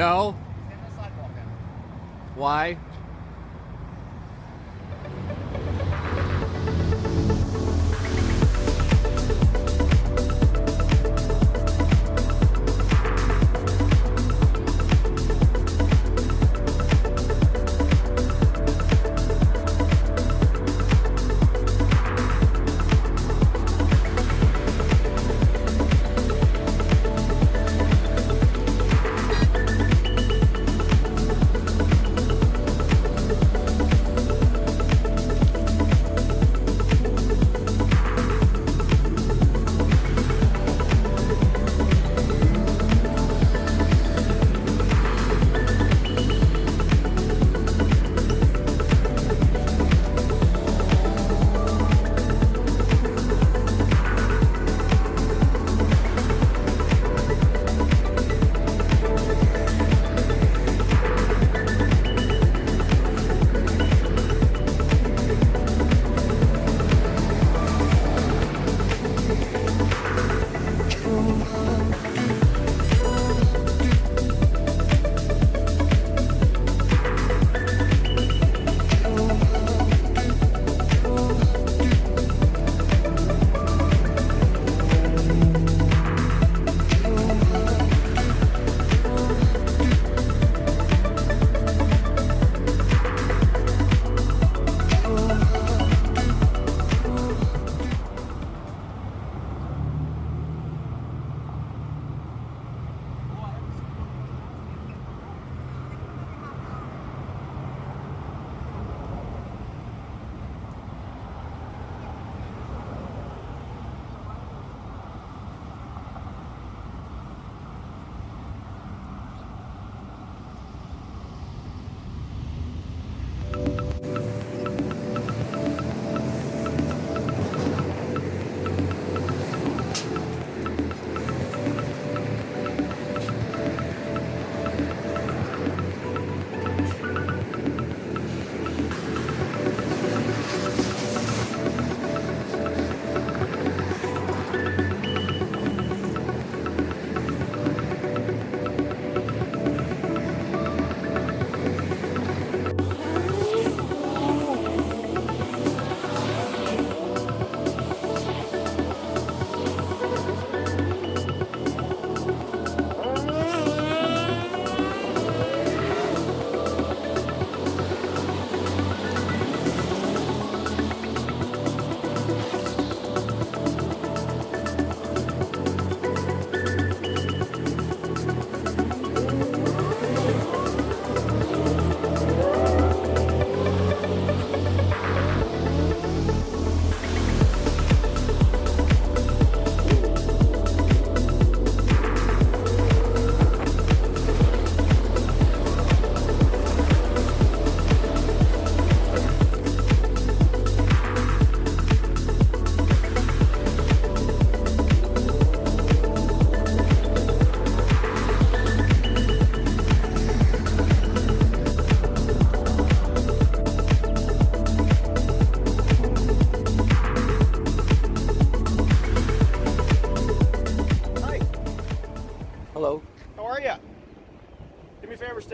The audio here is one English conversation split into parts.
No? He's in the sidewalk now. Why?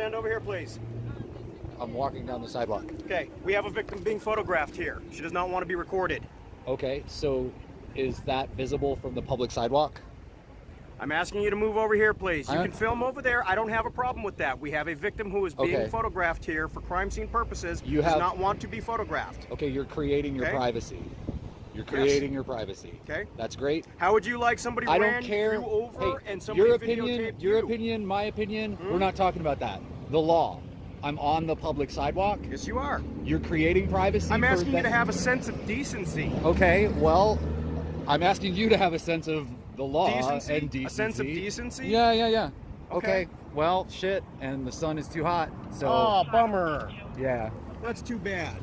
Stand over here, please. I'm walking down the sidewalk. Okay, we have a victim being photographed here. She does not want to be recorded. Okay, so is that visible from the public sidewalk? I'm asking you to move over here, please. You can film over there. I don't have a problem with that. We have a victim who is being Okay. photographed here for crime scene purposes. You does have- not want to be photographed. Okay, you're creating your Okay. privacy. You're creating your privacy. Okay. That's great. How would you like somebody I ran don't care. you over Hey, and somebody your opinion, videotaped your you? opinion, my opinion. Hmm? We're not talking about that. The law. I'm on the public sidewalk. Yes, you are. You're creating privacy. I'm asking you to have a sense of decency. Okay, well, I'm asking you to have a sense of the law Decency? and decency. A sense of decency? Yeah, yeah, yeah. Okay. Okay. Well, shit, and the sun is too hot, so Oh, bummer. yeah. That's too bad.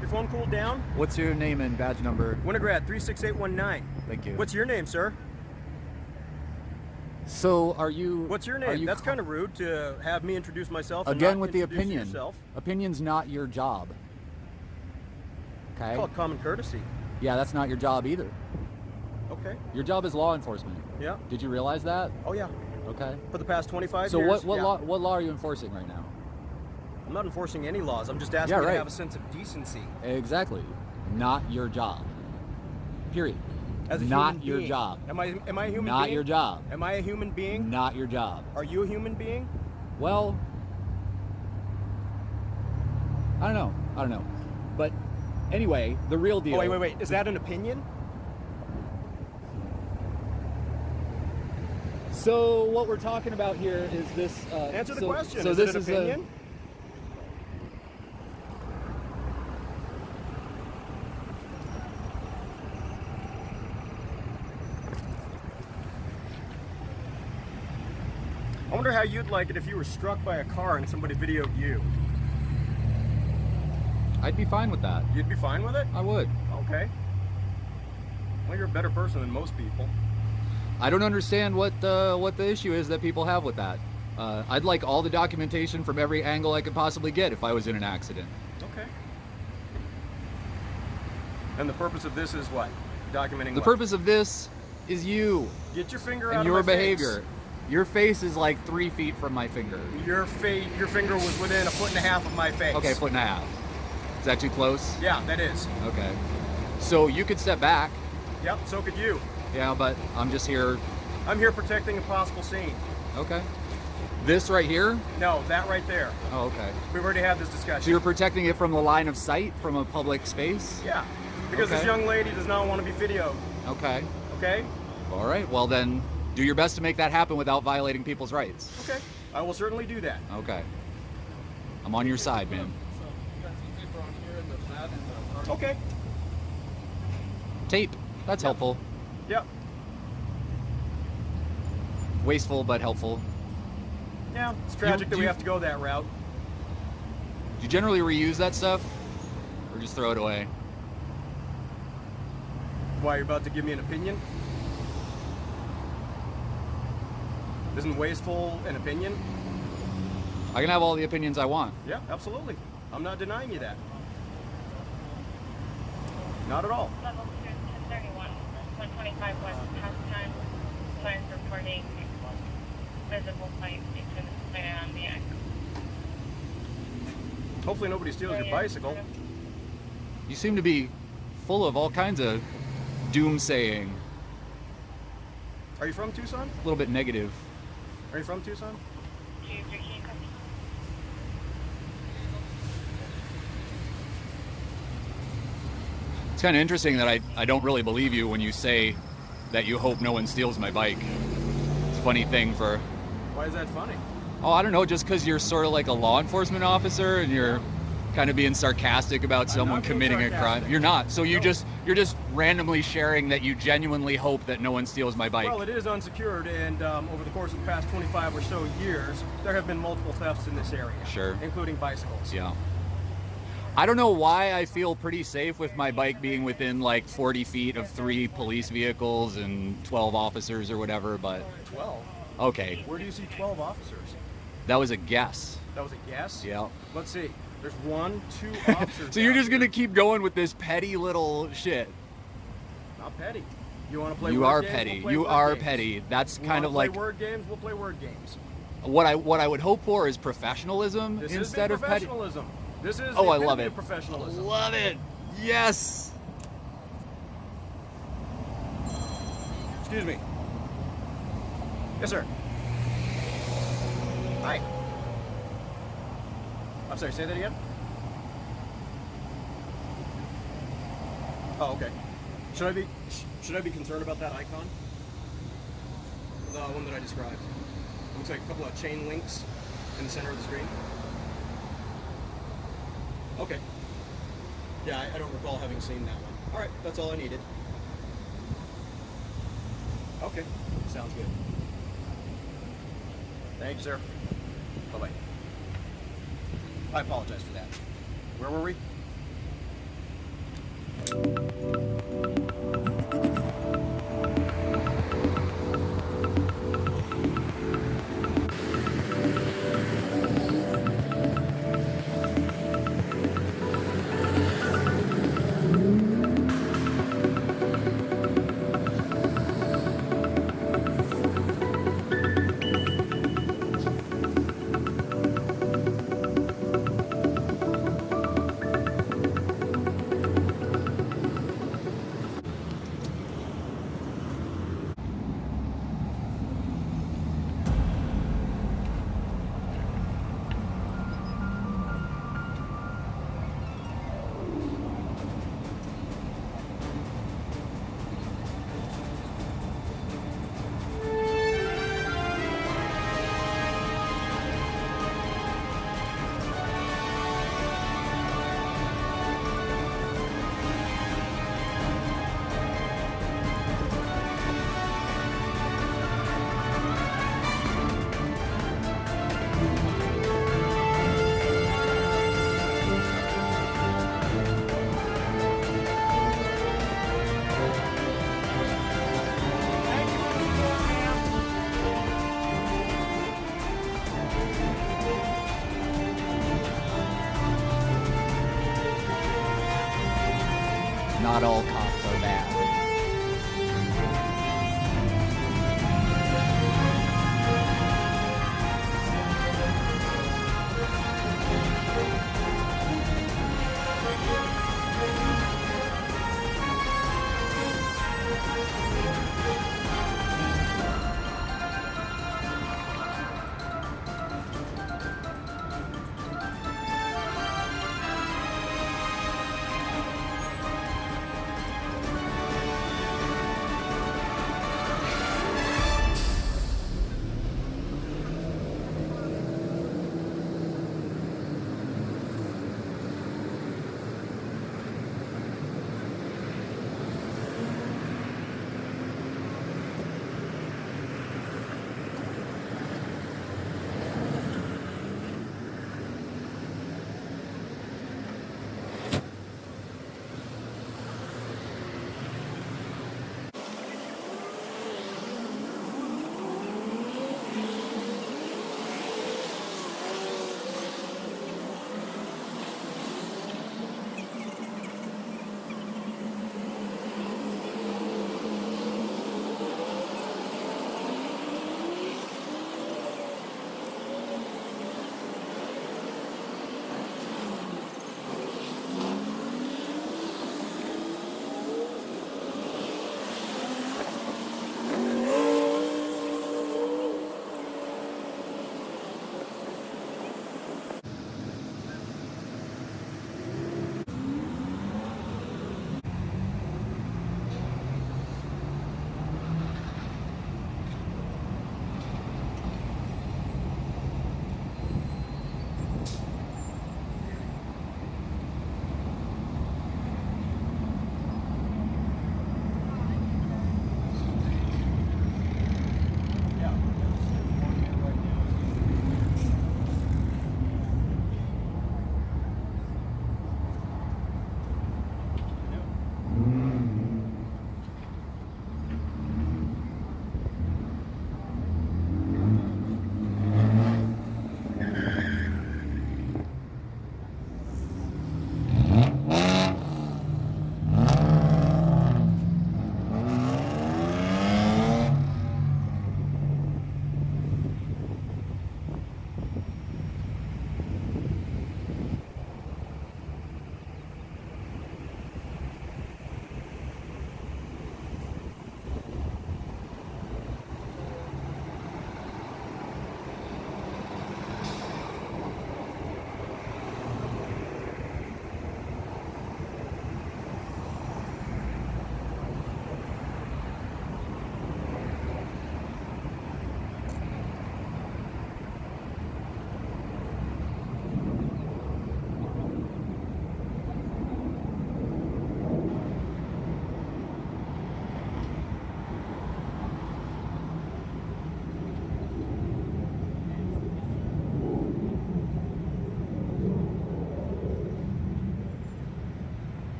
Your phone cooled down? What's your name and badge number? Winograd 36819. Thank you. What's your name, sir? So are you? What's your name? you That's kind of rude to have me introduce myself. again with the opinion. Yourself. Opinion's not your job. Okay. Call it common courtesy. Yeah, that's not your job either. Okay. Your job is law enforcement. Yeah. Did you realize that? Oh yeah. Okay. For the past 25 So years. So what what yeah. law what law are you enforcing right now? I'm not enforcing any laws. I'm just asking Yeah, you right. to have a sense of decency. Exactly. Not your job. Period. As a not your being. job. Am I am I a human Not being? your job. Am I a human being? Not your job. Are you a human being? Well, I don't know. I don't know. But anyway, the real deal. Oh wait, wait, wait. Is that an opinion? So what we're talking about here is this. Uh, Answer the so- question. So is this is opinion? I wonder how you'd like it if you were struck by a car and somebody videoed you. I'd be fine with that. You'd be fine with it? I would. Okay. Well, you're a better person than most people. I don't understand what the what the issue is that people have with that. Uh, I'd like all the documentation from every angle I could possibly get if I was in an accident. Okay. And the purpose of this is what? Documenting The what? purpose of this is you Get your finger out and of your behavior. face. Your face is like three feet from my finger. Your face, your finger was within a foot and a half of my face. Okay, foot and a half. Is that too close? Yeah, that is. Okay. So you could step back. Yep, so could you. Yeah, but I'm just here. I'm here protecting a possible scene. Okay. This right here? No, that right there. Oh, okay. We've already had this So discussion. you're protecting it from the line of sight from a public space? yeah, because this young lady does not want to be videoed. Okay. Okay? All right. Well, then do your best to make that happen without violating people's rights. Okay. I will certainly do that. Okay. I'm on your side, man. Okay. Tape. That's helpful. Yep. Wasteful, but helpful. Yeah, it's tragic that we you- have to go that route. Do you generally reuse that stuff? Or just throw it away? Why, you're about to give me an opinion? Isn't wasteful an opinion? I can have all the opinions I want. Yeah, absolutely. I'm not denying you that. Not at all. Level 2, 1031, 125 West Pastime. Signs reporting visible flight station on the X. Hopefully nobody steals your bicycle. You seem to be full of all kinds of doomsaying. Are you from Tucson? A little bit negative. Are you from Tucson? Do you use your key code? It's kind of interesting that I, I don't really believe you when you say that you hope no one steals my bike. It's a funny thing for, Why is that funny? oh, I don't know, just because you're sort of like a law enforcement officer and you're kind of being sarcastic about someone committing a crime. You're not. So you No. just you're just randomly sharing that you genuinely hope that no one steals my bike. Well, it is unsecured, and um, over the course of the past 25 or so years, there have been multiple thefts in this area. Sure. Including bicycles. Yeah. I don't know why I feel pretty safe with my bike being within like 40 feet of three police vehicles and 12 officers or whatever, but 12? okay. Where do you see 12 officers? That was a guess. That was a guess? Yeah. Let's see. There's one, two officers. So you're just here. gonna keep going with this petty little shit. Not petty. You want to play You word are games? petty. We'll You are games. petty. That's We kind of play like word games. We'll play word games. what I what I would hope for is professionalism This instead of petty. professionalism. This is Oh, I love it. of professionalism. Love it. Yes. Excuse me. Yes, sir. Hi. I'm sorry, say that again? Oh, okay. Should I be should I be concerned about that icon? The one that I described. Looks like a couple of chain links in the center of the screen. Okay. Yeah, I, don't recall having seen that one. All right, that's all I needed. Okay, sounds good. Thanks, sir. Bye bye. I apologize for that. Where were we?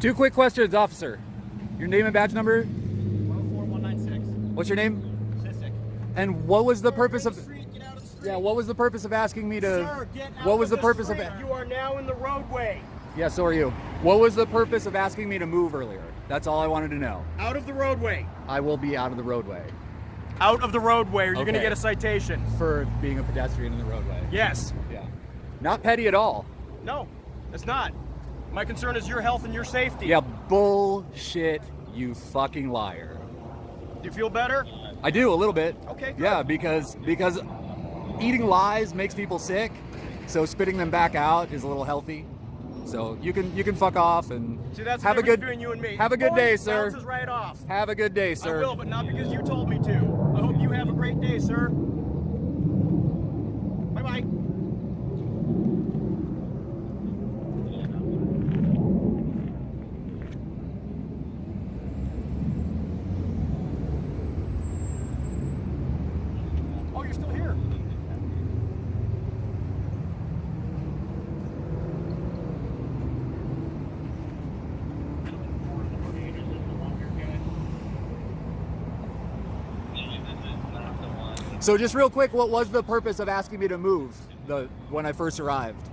Two quick questions, officer. Your name and badge number? 104196. What's your name? Sissick. And what was the purpose of? Street, get out of the street. Yeah, what was the purpose of asking me to? Sir, get out what was of the purpose of street. it? You are now in the roadway. Yeah, so are you. What was the purpose of asking me to move earlier? That's all I wanted to know. Out of the roadway. I will be out of the roadway Out of the roadway, or you're gonna get a citation. for being a pedestrian in the roadway. Yes. Yeah. Not petty at all. No, it's not. My concern is your health and your safety. Yeah, bullshit, you fucking liar. Do you feel better? I do a little bit. Okay, good. Yeah, because because eating lies makes people sick, so spitting them back out is a little healthy. So you can you can fuck off and See, that's have a good between you and me. have a good Point day, sir. Right off. Have a good day, sir. I will, but not because you told me to. I hope you have a great day, sir. Bye bye. Oh, you're still here. So just real quick, what was the purpose of asking me to move the when I first arrived?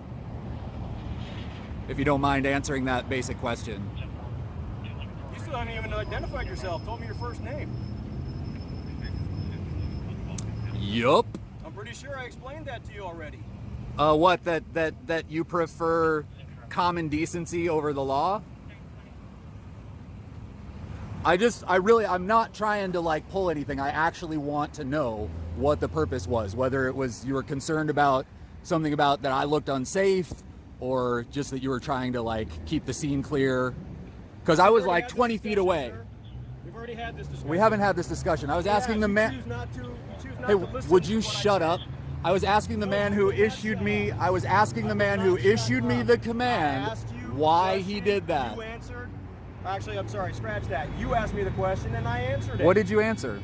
If you don't mind answering that basic question. You still haven't even identified yourself. Told me your first name. Yup. I'm pretty sure I explained that to you already. Uh, what that that that you prefer common decency over the law? I just I really I'm not trying to like pull anything. I actually want to know what the purpose was. Whether it was you were concerned about something about that I looked unsafe or just that you were trying to like keep the scene clear cuz I was like 20 feet away. sir. We've already had this discussion. We haven't had this discussion. I was Yeah, asking the man choose not to- you choose not Hey, would you I shut say. up? I was asking the man who issued me. I was asking the man who issued me the command asked you a why he did that. You answered. Actually, I'm sorry. Scratch that. You asked me the question and I answered it. What did you answer?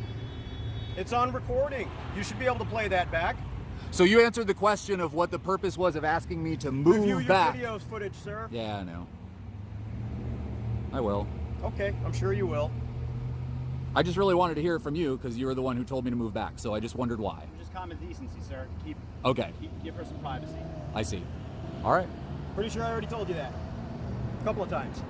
It's on recording. You should be able to play that back. So you answered the question of what the purpose was of asking me to move Review your back. videos footage, sir. Yeah, I know. I will. Okay, I'm sure you will. I just really wanted to hear it from you because you were the one who told me to move back. So I just wondered why. Just common decency, sir. Keep, Okay, keep give her some privacy. I see. All right. Pretty sure I already told you that. A couple of times.